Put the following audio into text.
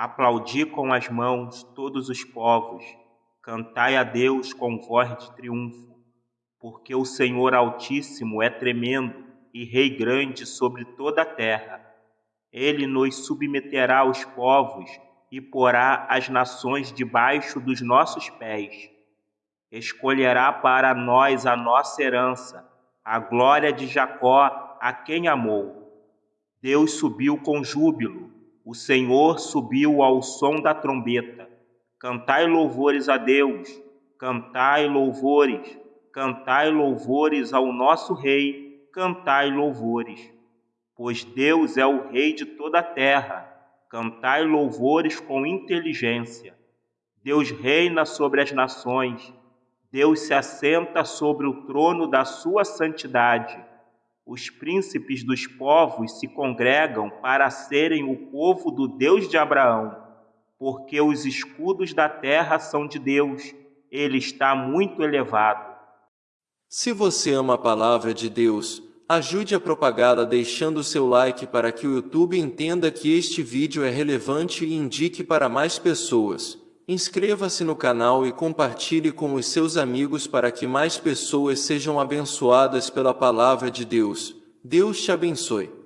Aplaudi com as mãos todos os povos, cantai a Deus com voz de triunfo, porque o Senhor Altíssimo é tremendo e Rei grande sobre toda a terra. Ele nos submeterá aos povos e porá as nações debaixo dos nossos pés. Escolherá para nós a nossa herança, a glória de Jacó, a quem amou. Deus subiu com júbilo o Senhor subiu ao som da trombeta. Cantai louvores a Deus, cantai louvores, cantai louvores ao nosso Rei, cantai louvores. Pois Deus é o Rei de toda a terra, cantai louvores com inteligência. Deus reina sobre as nações, Deus se assenta sobre o trono da sua santidade os príncipes dos povos se congregam para serem o povo do Deus de Abraão, porque os escudos da terra são de Deus, ele está muito elevado. Se você ama a palavra de Deus, ajude a propagá-la deixando seu like para que o YouTube entenda que este vídeo é relevante e indique para mais pessoas. Inscreva-se no canal e compartilhe com os seus amigos para que mais pessoas sejam abençoadas pela palavra de Deus. Deus te abençoe.